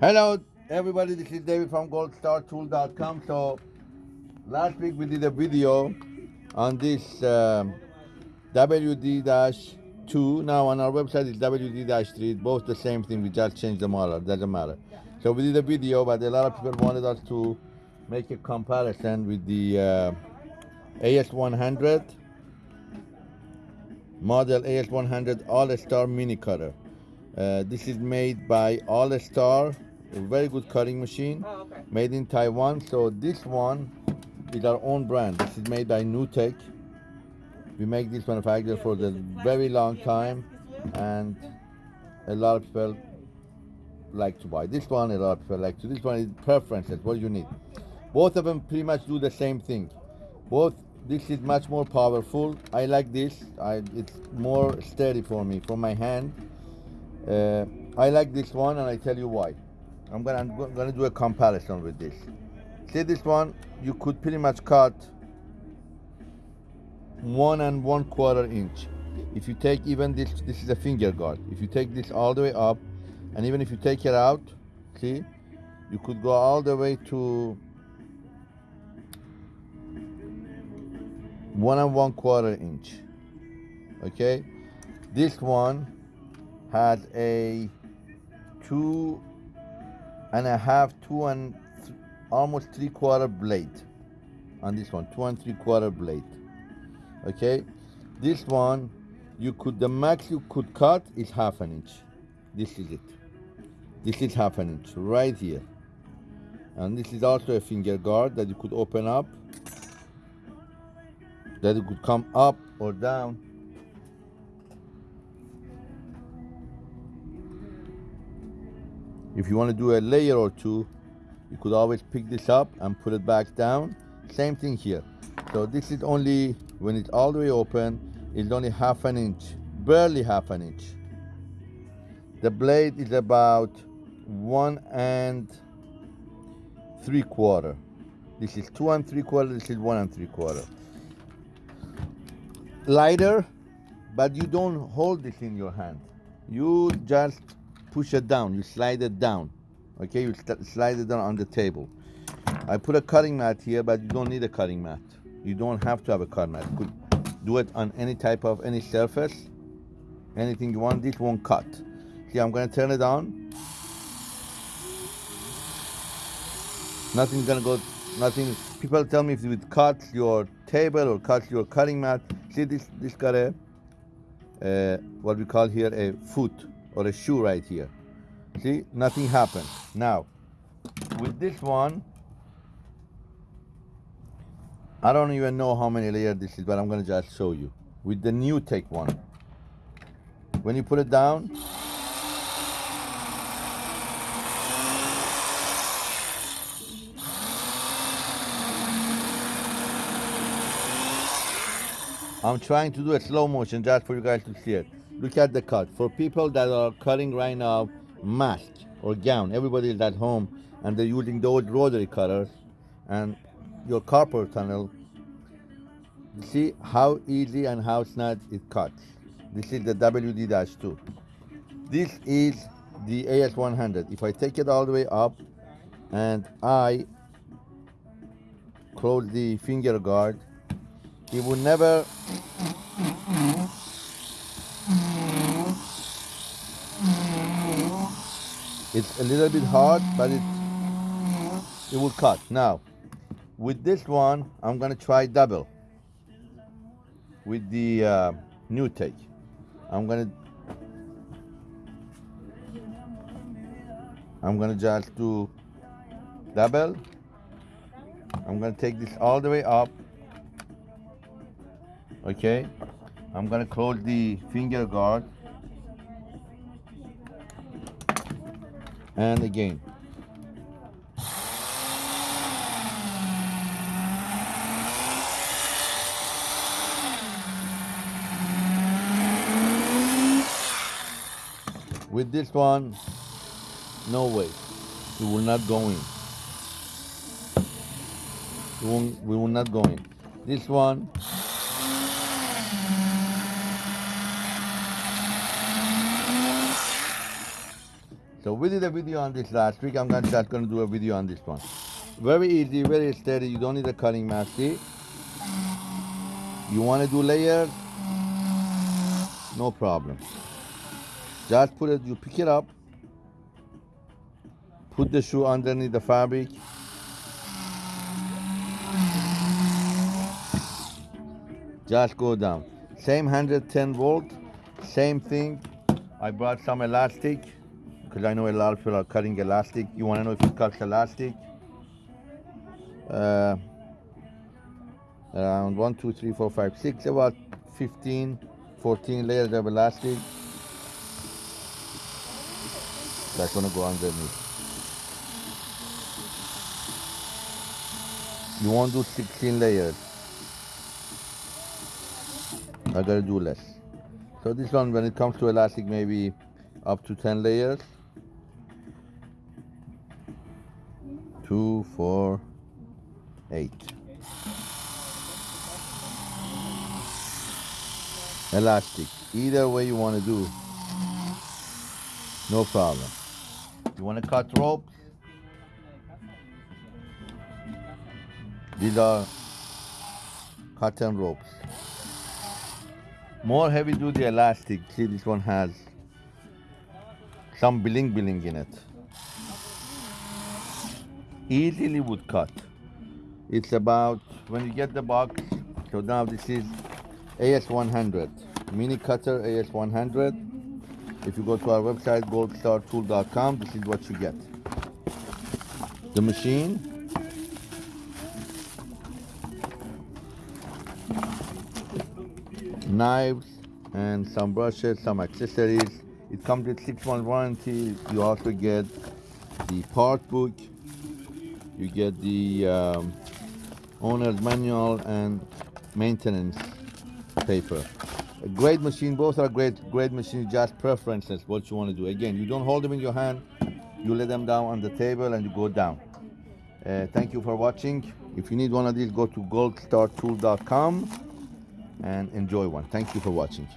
Hello, everybody. This is David from goldstartool.com. So, last week we did a video on this um, WD-2. Now, on our website, it's WD-3. Both the same thing. We just changed the model. Doesn't matter. So, we did a video, but a lot of people wanted us to make a comparison with the uh, AS100 model AS100 All-Star Mini Cutter. Uh, this is made by All Star, a very good cutting machine, Oh, okay. made in Taiwan. So this one is our own brand. This is made by NewTek. We make this manufacturer for the very long time, and a lot of people like to buy this one. A lot of people like to this one. Is preferences. What you need? Both of them pretty much do the same thing. Both. This is much more powerful. I like this. I, it's more steady for me, for my hand. Uh, I like this one, and I tell you why. I'm gonna I'm gonna do a comparison with this. See this one, you could pretty much cut one and one quarter inch. If you take even this, this is a finger guard. If you take this all the way up, and even if you take it out, see, you could go all the way to one and one quarter inch. Okay, this one has a two and a half, two and th- almost three quarter blade on this one, two and three quarter blade. Okay, this one you could the max you could cut is half an inch. This is it. This is half an inch right here, and this is also a finger guard that you could open up. That it could come up or down If you want to do a layer or two, you could always pick this up and put it back down. Same thing here. So this is only, when it's all the way open, it's only half an inch, barely half an inch. The blade is about one and three quarter. This is two and three quarter, this is one and three quarter. Lighter, but you don't hold this in your hand. You just push it down, you slide it down. Okay, you slide it down on the table. I put a cutting mat here, but you don't need a cutting mat. You don't have to have a cutting mat. Could do it on any type of any surface, anything you want. This won't cut. See, I'm gonna turn it on. Nothing's gonna go. Nothing. People tell me if it cuts your table or cuts your cutting mat. See, this this got a uh, what we call here a foot or a shoe right here. See, nothing happened. Now, with this one, I don't even know how many layers this is, but I'm gonna just show you. With the NewTek one, when you put it down, I'm trying to do a slow motion just for you guys to see it. Look at the cut. For people that are cutting right now, mask or gown, everybody is at home and they're using those rotary cutters and your carpal tunnel. See how easy and how snug it cuts. This is the WD-2. This is the AS100. If I take it all the way up and I close the finger guard, it will never It's a little bit hard, but it it will cut. Now, with this one, I'm gonna try double. With the uh, NewTek, I'm gonna I'm gonna just do double. I'm gonna take this all the way up. Okay, I'm gonna close the finger guard. And again. With this one, no way, we will not go in. We, won't, we will not go in. This one, So we did a video on this last week. I'm just gonna do a video on this one. Very easy, very steady. You don't need a cutting mat. See? You want to do layers? No problem. Just put it. You pick it up. Put the shoe underneath the fabric. Just go down. Same 110 volt. Same thing. I brought some elastic because I know a lot of people are cutting elastic. You want to know if it cuts elastic? Uh, around 1, 2, 3, 4, 5, 6, about 15, 14 layers of elastic. That's gonna go underneath. You want to do 16 layers. I gotta do less. So this one, when it comes to elastic, maybe up to 10 layers. Two, four, eight. Elastic. Either way you want to do, no problem. You want to cut ropes? These are cotton ropes. More heavy duty elastic. See, this one has some bling bling in it. Easily would cut. It's about when you get the box. So now this is AS100 mini cutter AS100. If you go to our website goldstartool.com, this is what you get. The machine. Knives and some brushes, some accessories. It comes with six month warranty. You also get the part book. You get the um, owner's manual and maintenance paper. A great machine, both are great, great machines, just preferences, what you want to do. Again, you don't hold them in your hand, you lay them down on the table and you go down. Uh, thank you for watching. If you need one of these, go to goldstartool.com and enjoy one. Thank you for watching.